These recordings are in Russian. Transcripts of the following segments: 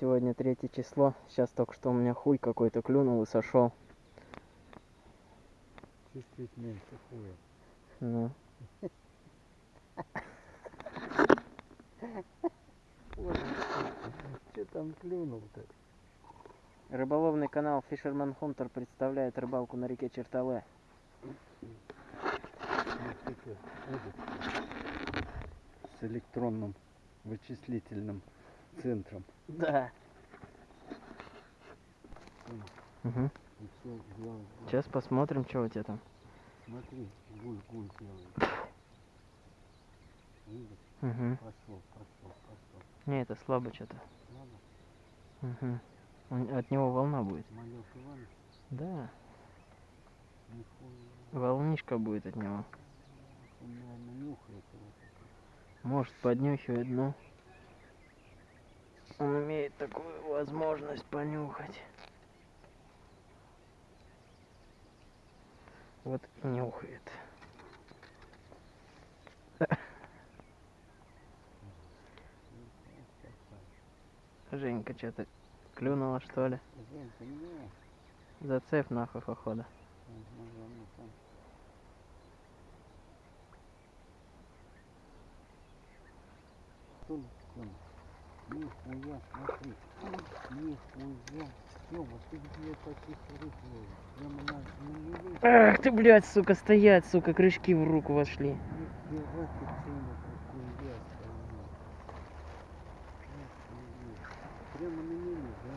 Сегодня третье число. Сейчас только что у меня хуй какой-то клюнул и сошел. Чуть-чуть меньше хуя. Ну. Что там клюнул-то? Рыболовный канал Fisherman Hunter представляет рыбалку на реке Чертале. С электронным вычислительным центром. Да. Угу. Сейчас посмотрим, что у тебя там. Смотри, гуль-гуль делает. Видишь? Угу. Пошел, пошел, пошел. Не, это слабо что-то. Угу. От него волна будет. Малек Иванович, Да. нихуя. Волнишка будет от него. Он, наверное, нюхает его. Может поднюхивает, но он имеет такую возможность понюхать. Вот и нюхает. Женька что-то клюнула что ли? Зацеп нахуй походу. Тон, тон. Нихуя, смотри. Нихуя. Тёма, ты где таких ловишь? Прямо на, мели? Ах ты, блядь, сука, стоять, сука, крючки в руку вошли. Нихера ты, Тёма, какой я. Прямо на мели, да?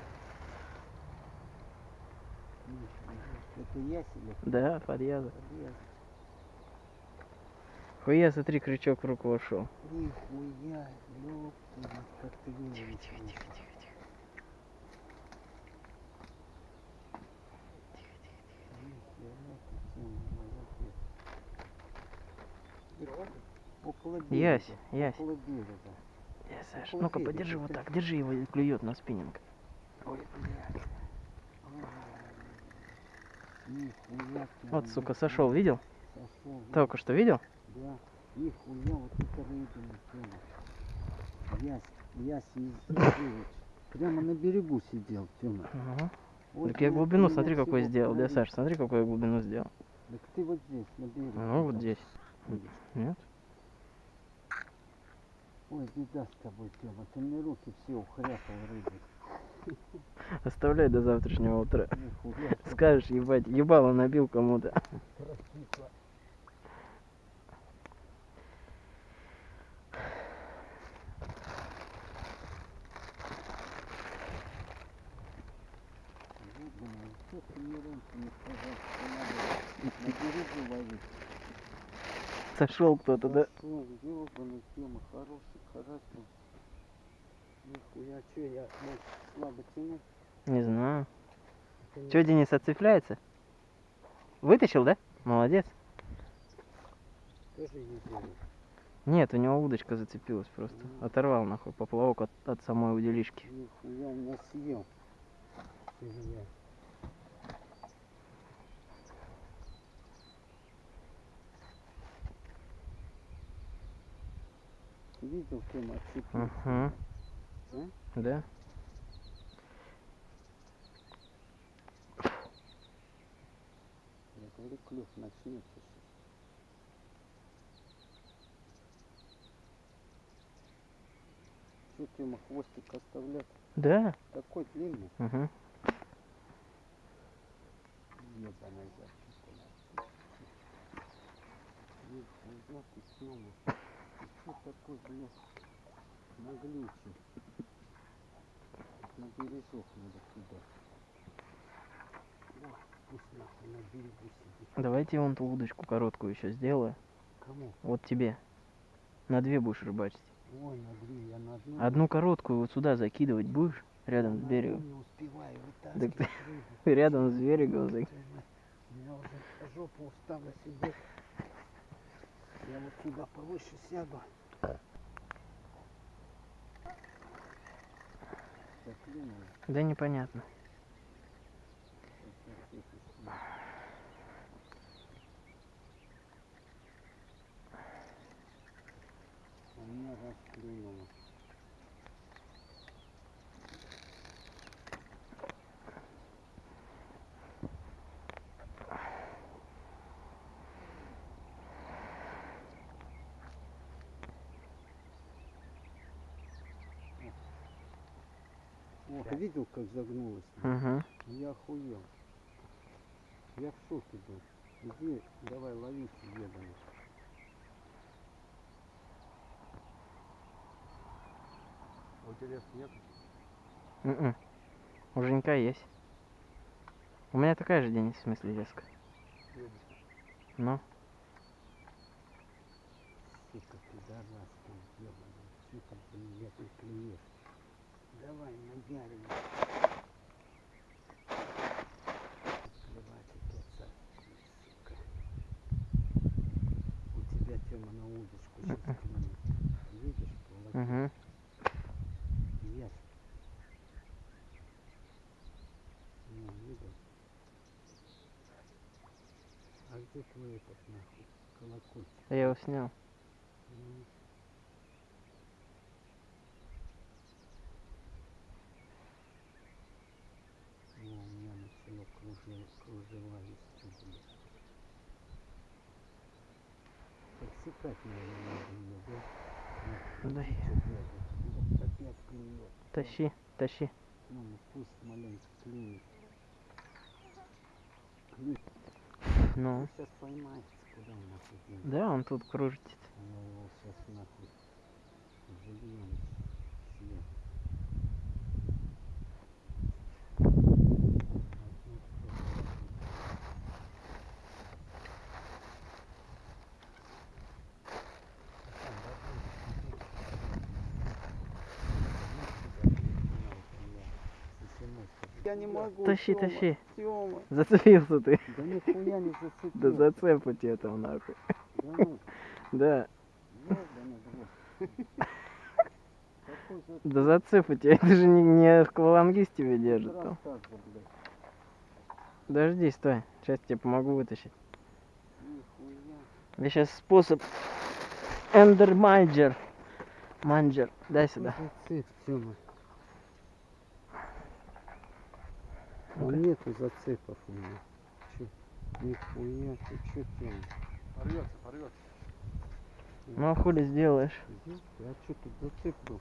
Это ясель? Да, подъезд. Подъезд. Хуя, смотри, крючок в руку вошел. Нихуя, ёпта, как ты тихо, тихо, тихо. Молодец. Ты Около берега. Ясь, ясь. Около берега. Я, Саш, ну-ка подержи вот так, держи его и клюет на спиннинг. Ой, блядь. Нихуя Вот, сука, сошел, видел? Сошел, Только что видел? Да. Нихуя, вот это рыбина, Тёма. Ясь, Ясь Езевич. Прямо на берегу сидел, Тёма. Ага. Вот Так я глубину, я смотри, какой сделал. Да. Саш, смотри, какую я глубину сделал. Так ты вот здесь, на берегу. Ну, вот здесь. ходишь. Нет? Ой, беда с тобой, Тёма. Ты мне руки все ухряпал рыбой. Оставляй до завтрашнего утра. Нихуя. Скажешь, ебать, ебало набил кому-то. прокисла. Ёбаный, что ты мне раньше не сказал, что надо на берегу ловить? Сошел кто-то, да? Ёбаный, Тёма, хороший, хорошо. Нихуя, чё я, может, слабо тяну? Не знаю. Это не- Че, Денис, отцепляется? Вытащил, да? Молодец. Нет, у него удочка зацепилась просто. Оторвал нахуй поплавок от, от самой удилишки. Нихуя он нас съел. Ты видел, кем отцепился? Угу. Да? Да? Я говорю, клюв начнется сейчас. Что, Тёма, хвостик оставлять? Да? Такой длинный. Угу. Ебаная ты, Тёма. Ты что такой, блядь, наглючий? На бережок надо кидать. Да, пусть нахуй на берегу сидит. Давайте вон ту удочку короткую еще сделаю. Кому? Вот тебе. На две будешь рыбачить. Ой, на две, я на одну. Одну короткую вот сюда закидывать будешь, рядом с на берегом. не успеваю Так ты рядом с берегом. У меня уже жопа устала сидеть. Вот сюда повыше сяду. Заклинило. Да непонятно. А меня расклюнуло. Ох, видел, как загнулась? Угу. Я охуел. Я в шоке был. Иди, давай лови съедами. А у тебя нет? М-м. У Женька есть. У меня такая же Денис, в смысле, леска. Ну, Сука, пидораска ебаная. Сука, блин, я тут. Давай, сука. У тебя тема на удочку сейчас клюнет. Видишь, половина. угу. Видел. А где твой этот нахуй? Колокольчик. Я его снял. О, у меня начало кружево, кружева вести, блядь. Подсекать, наверное, надо ее, да? Да Нахуй, я- чё бегать? Вот опять клюет. Тащи, тащи. Ну, ну, пусть маленько клюнет. Ну. Сейчас поймается, куда он нахуй денется. Да, он тут кружится. Я его сейчас нахуй зальем съем. Я не могу. Тащи, Тёма, тащи. Тёма. Зацепился ты. Да нихуя не зацепил. Да зацеп у тебя там нахуй. Да ну, Да, да зацеп у тебя. Это же не, не аквалангист тебя держит там. Подожди, стой. Сейчас тебе помогу вытащить. Я сейчас способ Эндер Майджер. Манджер. Дай сюда. Зацеп, Тёма. Ну-ка. нету зацепов у меня. Нихуя, ты чё, Тёма? Порвется, порвется. Ну а хули сделаешь? А чё тут зацеп был?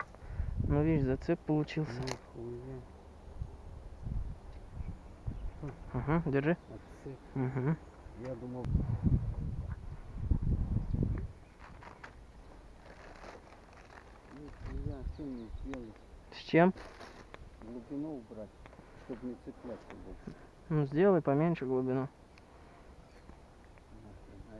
Ну видишь, зацеп получился. Нихуя. Угу, держи. Отцеп. Угу. Я думал... Нихуя, что мне сделать? С чем? Глубину убрать, чтобы не цепляться. Ну сделай поменьше глубину. А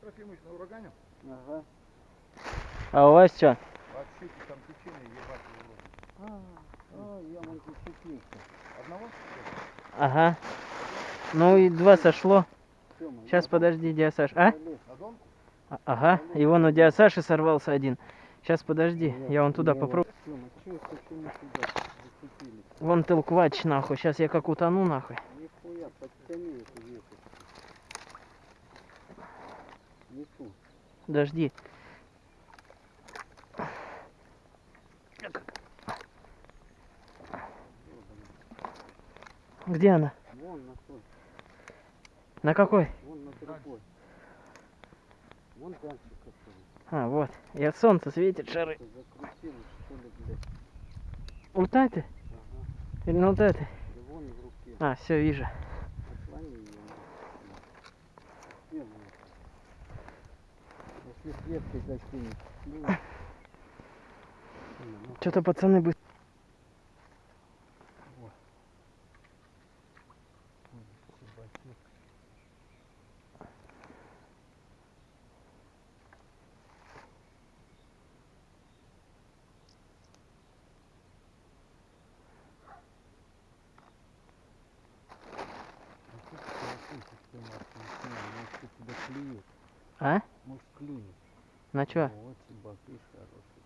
Петр Ефимович на урагане? Ага. А у вас что? Вообще там течение ебать его. А, а, я вон зацепился. Одного? Ага. Ну и два сошло. Сейчас подожди, Диасаш. А? А- Ага. И вон у Диасаши сорвался один. Сейчас подожди, Я- вон туда попробую. Вон толквач нахуй. Сейчас я как утону нахуй. Нихуя, подтяни эту веточку. Не ту. Подожди. Где она? Вон на той, На какой? вон на другой. Вон который. А, вот. И от солнца светит шары. Вот этой? Ага. Или на вот этой? Да вон в руке. А, все, вижу. Отклони ее. Где она? Если с веткой закинет. Ну, Тёма, ну, Что-то пацаны бы... вот. Ой, чебатюк. А тут колокольчик, Тёма, отключил. Может, у тебя клюет. А? Может, клюнет. На чё? Вот чебатыш хороший.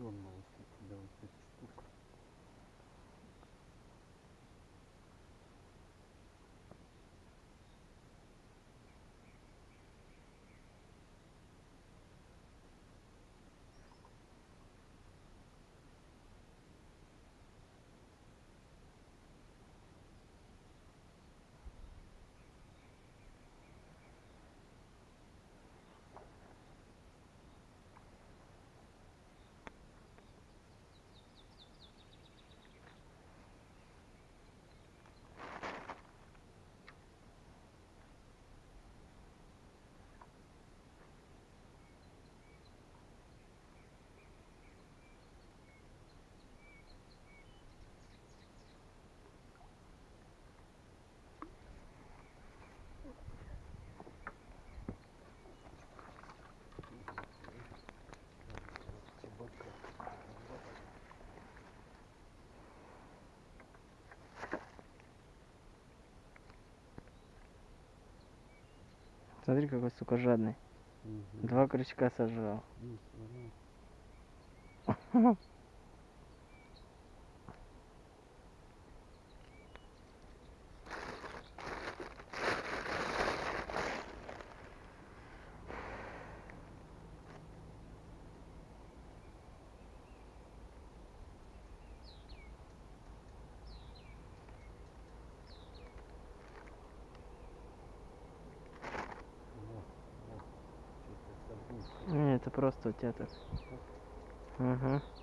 Дернулась у тебя вот эта штука. Смотри, какой, сука, жадный. Мгм. Два крючка сожрал. Ну, смотри. Вот, вот. Что-то забыл. Не, это просто у тебя так. Угу.